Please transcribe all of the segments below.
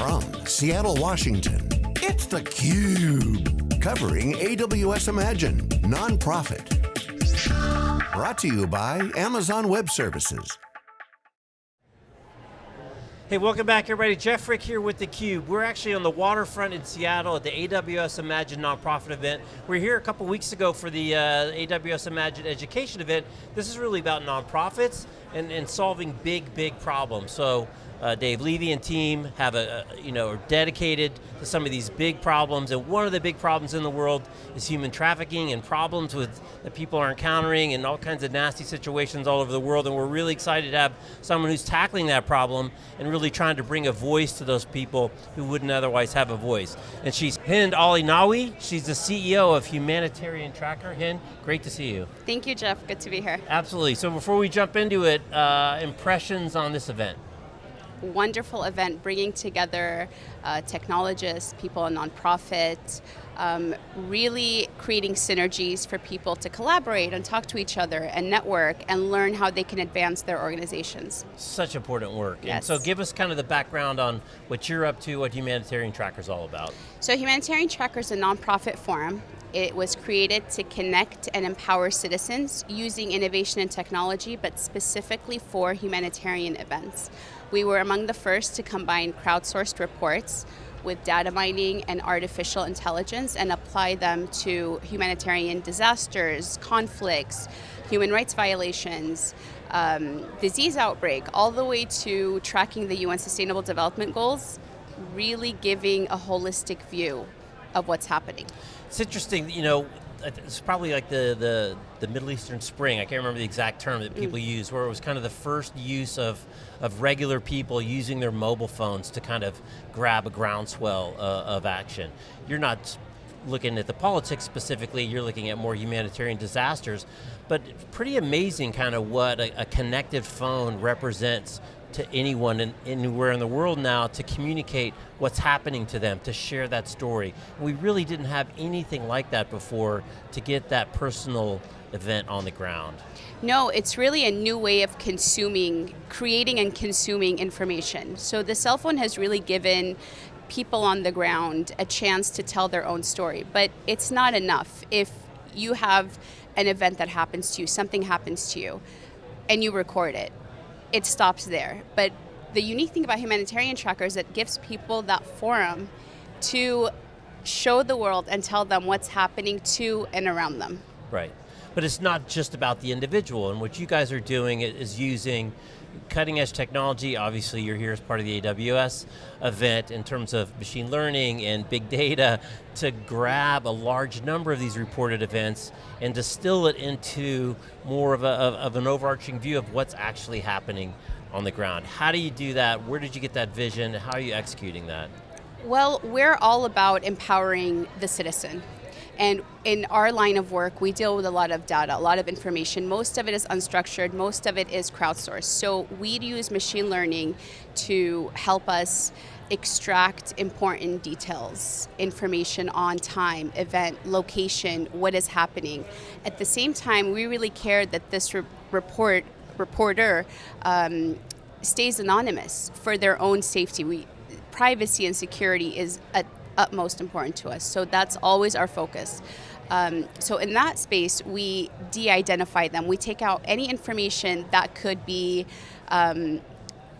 From Seattle, Washington, it's theCUBE. Covering AWS Imagine, nonprofit. Brought to you by Amazon Web Services. Hey, welcome back everybody. Jeff Frick here with theCUBE. We're actually on the waterfront in Seattle at the AWS Imagine nonprofit event. We are here a couple weeks ago for the uh, AWS Imagine education event. This is really about nonprofits and, and solving big, big problems. So uh, Dave Levy and team have a, a, you know, are dedicated to some of these big problems, and one of the big problems in the world is human trafficking and problems with that people are encountering and all kinds of nasty situations all over the world, and we're really excited to have someone who's tackling that problem and really trying to bring a voice to those people who wouldn't otherwise have a voice. And she's Hind Ali Nawi, she's the CEO of Humanitarian Tracker. Hind, great to see you. Thank you, Jeff, good to be here. Absolutely, so before we jump into it, uh, impressions on this event wonderful event bringing together uh, technologists, people in nonprofit, um, really creating synergies for people to collaborate and talk to each other and network and learn how they can advance their organizations. Such important work. Yes. And so give us kind of the background on what you're up to, what Humanitarian Tracker is all about. So Humanitarian Tracker is a nonprofit forum it was created to connect and empower citizens using innovation and technology, but specifically for humanitarian events. We were among the first to combine crowdsourced reports with data mining and artificial intelligence and apply them to humanitarian disasters, conflicts, human rights violations, um, disease outbreak, all the way to tracking the UN Sustainable Development Goals, really giving a holistic view of what's happening. It's interesting, you know, it's probably like the, the, the Middle Eastern Spring, I can't remember the exact term that people mm. use, where it was kind of the first use of, of regular people using their mobile phones to kind of grab a groundswell uh, of action. You're not looking at the politics specifically, you're looking at more humanitarian disasters, but pretty amazing kind of what a, a connected phone represents to anyone in, anywhere in the world now to communicate what's happening to them, to share that story. We really didn't have anything like that before to get that personal event on the ground. No, it's really a new way of consuming, creating and consuming information. So the cell phone has really given people on the ground a chance to tell their own story, but it's not enough. If you have an event that happens to you, something happens to you, and you record it, it stops there. But the unique thing about humanitarian tracker is it gives people that forum to show the world and tell them what's happening to and around them. Right. But it's not just about the individual, and what you guys are doing is using cutting edge technology, obviously you're here as part of the AWS event in terms of machine learning and big data to grab a large number of these reported events and distill it into more of, a, of an overarching view of what's actually happening on the ground. How do you do that? Where did you get that vision? How are you executing that? Well, we're all about empowering the citizen. And in our line of work, we deal with a lot of data, a lot of information. Most of it is unstructured, most of it is crowdsourced. So we use machine learning to help us extract important details, information on time, event, location, what is happening. At the same time, we really care that this re report reporter um, stays anonymous for their own safety. We, privacy and security is at utmost important to us. So that's always our focus. Um, so in that space, we de-identify them. We take out any information that could be um,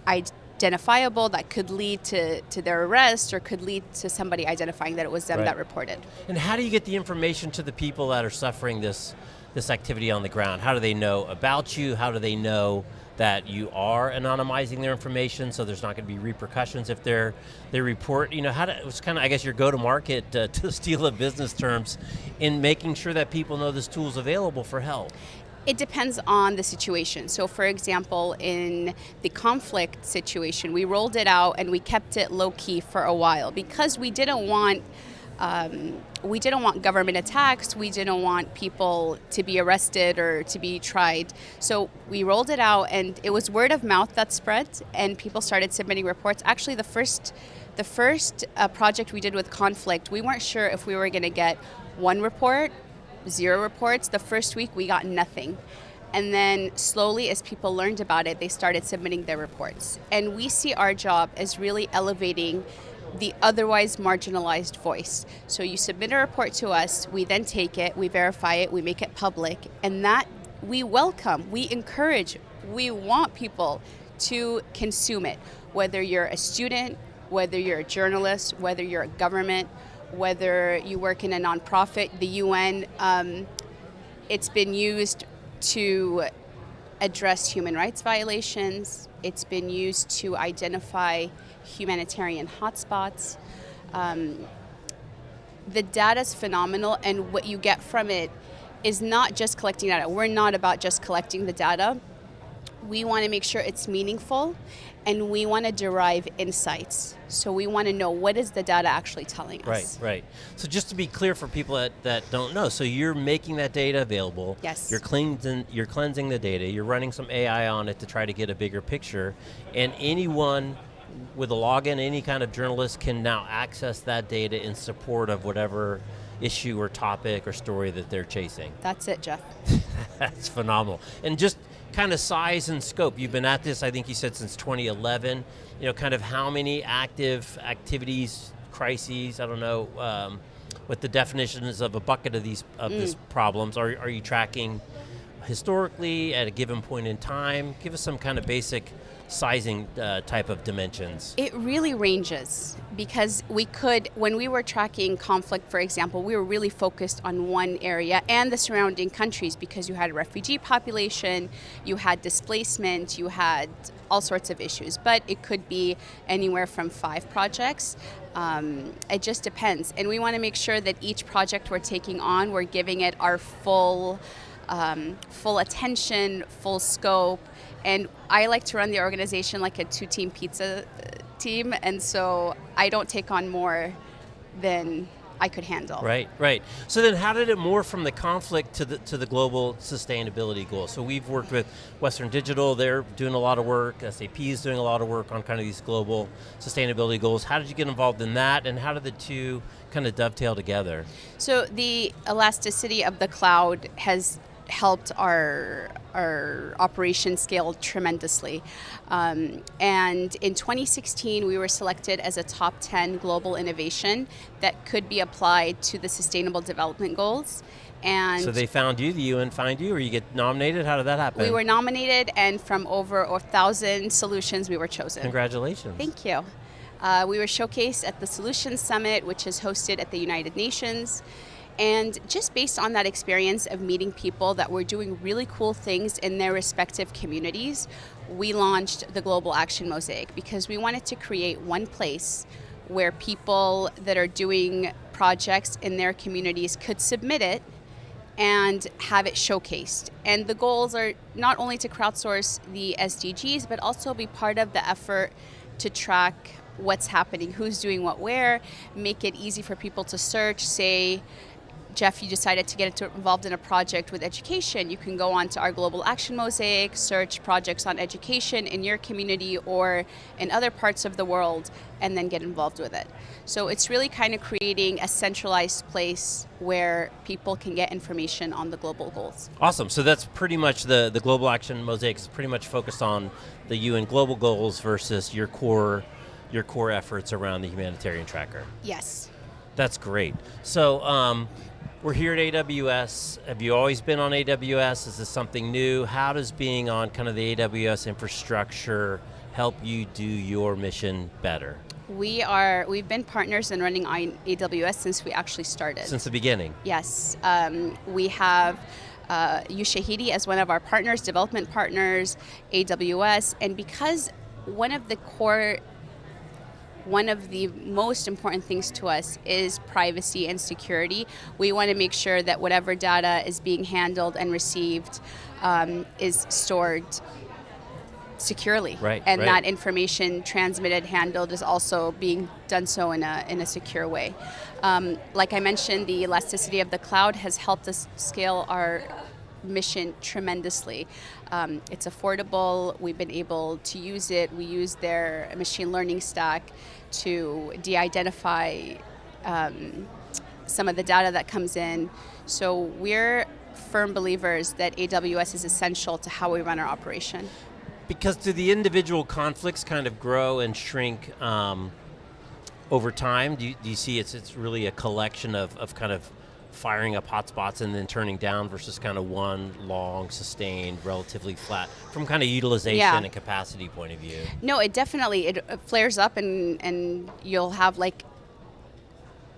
identifiable, that could lead to, to their arrest, or could lead to somebody identifying that it was them right. that reported. And how do you get the information to the people that are suffering this, this activity on the ground? How do they know about you? How do they know that you are anonymizing their information so there's not going to be repercussions if they're, they report, you know, how to, it's kind of, I guess, your go-to-market uh, to steal a business terms in making sure that people know this tool is available for help. It depends on the situation. So for example, in the conflict situation, we rolled it out and we kept it low key for a while because we didn't want um, we didn't want government attacks, we didn't want people to be arrested or to be tried. So we rolled it out and it was word of mouth that spread and people started submitting reports. Actually the first, the first uh, project we did with conflict, we weren't sure if we were going to get one report, zero reports. The first week we got nothing. And then slowly as people learned about it, they started submitting their reports. And we see our job as really elevating the otherwise marginalized voice. So you submit a report to us, we then take it, we verify it, we make it public, and that we welcome, we encourage, we want people to consume it, whether you're a student, whether you're a journalist, whether you're a government, whether you work in a nonprofit, the UN, um, it's been used to address human rights violations, it's been used to identify humanitarian hotspots. Um, the data is phenomenal, and what you get from it is not just collecting data. We're not about just collecting the data. We want to make sure it's meaningful and we want to derive insights. So we want to know what is the data actually telling us. Right, right. So just to be clear for people that, that don't know, so you're making that data available. Yes. You're cleansing, you're cleansing the data, you're running some AI on it to try to get a bigger picture, and anyone with a login, any kind of journalist can now access that data in support of whatever issue or topic or story that they're chasing. That's it, Jeff. That's phenomenal. And just kind of size and scope, you've been at this, I think you said since 2011, you know, kind of how many active activities, crises, I don't know, um, what the definitions of a bucket of these of mm. these problems, are, are you tracking historically at a given point in time? Give us some kind of basic sizing uh, type of dimensions? It really ranges because we could, when we were tracking conflict, for example, we were really focused on one area and the surrounding countries because you had a refugee population, you had displacement, you had all sorts of issues, but it could be anywhere from five projects. Um, it just depends. And we want to make sure that each project we're taking on, we're giving it our full, um, full attention, full scope, and I like to run the organization like a two-team pizza uh, team, and so I don't take on more than I could handle. Right, right. So then how did it morph from the conflict to the, to the global sustainability goal? So we've worked with Western Digital, they're doing a lot of work, SAP is doing a lot of work on kind of these global sustainability goals. How did you get involved in that and how did the two kind of dovetail together? So the elasticity of the cloud has helped our our operation scale tremendously. Um, and in 2016, we were selected as a top 10 global innovation that could be applied to the Sustainable Development Goals. And so they found you, the UN found you, or you get nominated? How did that happen? We were nominated, and from over a thousand solutions, we were chosen. Congratulations. Thank you. Uh, we were showcased at the Solutions Summit, which is hosted at the United Nations. And just based on that experience of meeting people that were doing really cool things in their respective communities, we launched the Global Action Mosaic because we wanted to create one place where people that are doing projects in their communities could submit it and have it showcased. And the goals are not only to crowdsource the SDGs, but also be part of the effort to track what's happening, who's doing what where, make it easy for people to search, say, Jeff, you decided to get involved in a project with education, you can go on to our Global Action Mosaic, search projects on education in your community or in other parts of the world, and then get involved with it. So it's really kind of creating a centralized place where people can get information on the global goals. Awesome, so that's pretty much the, the Global Action Mosaic is pretty much focused on the UN global goals versus your core, your core efforts around the humanitarian tracker. Yes. That's great. So, um, we're here at AWS. Have you always been on AWS? Is this something new? How does being on kind of the AWS infrastructure help you do your mission better? We are, we've been partners in running AWS since we actually started. Since the beginning? Yes. Um, we have uh, Ushahidi as one of our partners, development partners, AWS, and because one of the core one of the most important things to us is privacy and security. We want to make sure that whatever data is being handled and received um, is stored securely. Right, and right. that information transmitted, handled is also being done so in a, in a secure way. Um, like I mentioned, the elasticity of the cloud has helped us scale our mission tremendously. Um, it's affordable, we've been able to use it, we use their machine learning stack to de-identify um, some of the data that comes in. So we're firm believers that AWS is essential to how we run our operation. Because do the individual conflicts kind of grow and shrink um, over time? Do you, do you see it's, it's really a collection of, of kind of firing up hotspots and then turning down versus kind of one long, sustained, relatively flat, from kind of utilization Yeah. and capacity point of view? No, it definitely it uh, flares up, and and you'll have like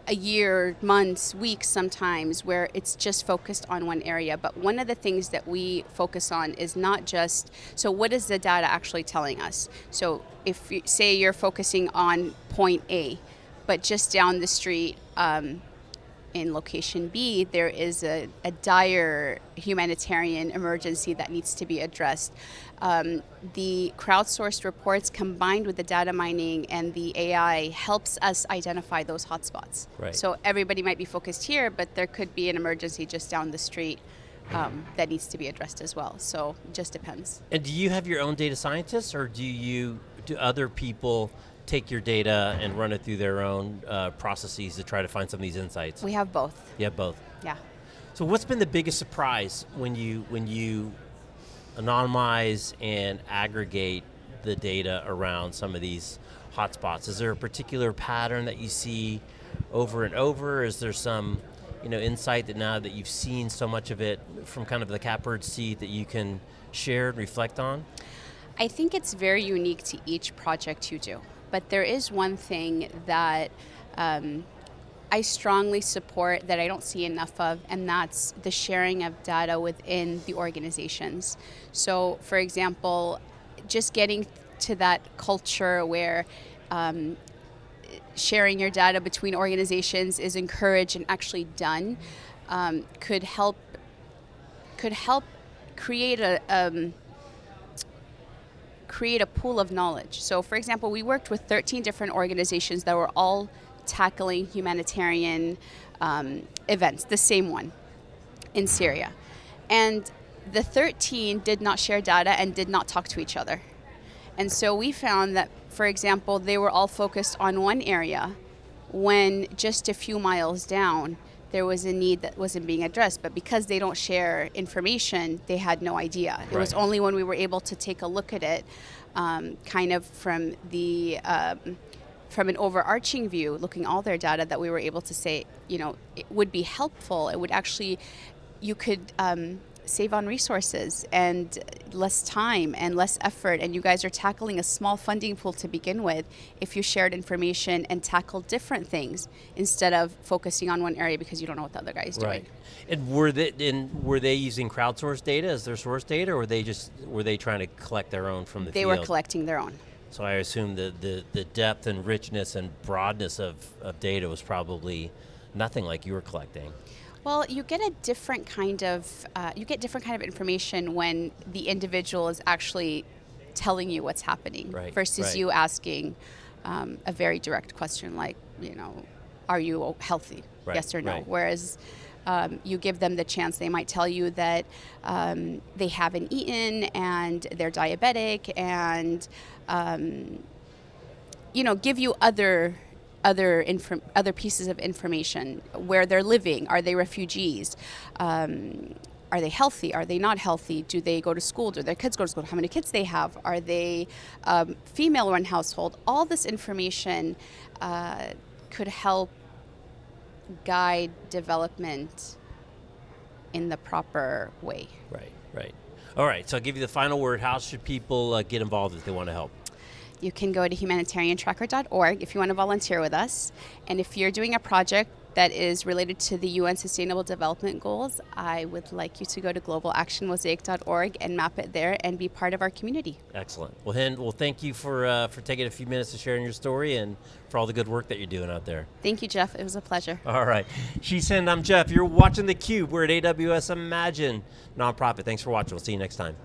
a year, months, weeks sometimes where it's just focused on one area. But one of the things that we focus on is not just so what is the data actually telling us? So if you say you're focusing on point A, but just down the street. Um, in location B, there is a, a dire humanitarian emergency that needs to be addressed. Um, the crowdsourced reports combined with the data mining and the AI helps us identify those hotspots. Right. So everybody might be focused here, but there could be an emergency just down the street um, that needs to be addressed as well. So it just depends. And do you have your own data scientists, or do you do other people take your data and run it through their own uh, processes to try to find some of these insights? We have both. You have both. Yeah. So what's been the biggest surprise when you when you anonymize and aggregate the data around some of these hotspots? Is there a particular pattern that you see over and over? Is there some you know insight that now that you've seen so much of it from kind of the catbird seat that you can share and reflect on? I think it's very unique to each project you do. But there is one thing that um, I strongly support that I don't see enough of, and that's the sharing of data within the organizations. So, for example, just getting to that culture where um, sharing your data between organizations is encouraged and actually done um, could help could help create a um, create a pool of knowledge. So, for example, we worked with 13 different organizations that were all tackling humanitarian um, events, the same one in Syria. And the 13 did not share data and did not talk to each other. And so we found that, for example, they were all focused on one area when just a few miles down, there was a need that wasn't being addressed. But because they don't share information, they had no idea. It was only when we were able to take a look at it, um, kind of from the um, from an overarching view, looking all their data, that we were able to say, you know, it would be helpful. It would actually, you could um, save on resources and less time and less effort. And you guys are tackling a small funding pool to begin with. If you shared information and tackled different things instead of focusing on one area because you don't know what the other guy is doing. Right. And were they and were they using crowdsourced data as their source data, or were they just were they trying to collect their own from the They field? were collecting their own. So I assume the, the, the depth and richness and broadness of, of data was probably nothing like you were collecting. Well, you get a different kind of uh, you get different kind of information when the individual is actually telling you what's happening Right, versus right. you asking um, a very direct question like, you know, are you healthy? Right, yes or no. Whereas um, you give them the chance, they might tell you that um, they haven't eaten and they're diabetic and um, you know give you other other other pieces of information. Where they're living are they refugees? Um, are they healthy? Are they not healthy? Do they go to school? Do their kids go to school? How many kids they have? Are they um, female run household? All this information uh, could help guide development in the proper way. Right, right. All right, so I'll give you the final word. How should people uh, get involved if they want to help? You can go to humanitariantracker.org if you want to volunteer with us. And if you're doing a project that is related to the UN Sustainable Development Goals, I would like you to go to globalactionmosaic.org and map it there and be part of our community. Excellent. Well, Hind, well, thank you for uh, for taking a few minutes to sharing your story and for all the good work that you're doing out there. Thank you, Jeff. It was a pleasure. All right. She's Hind, I'm Jeff. You're watching theCUBE. We're at AWS Imagine nonprofit. Thanks for watching. We'll see you next time.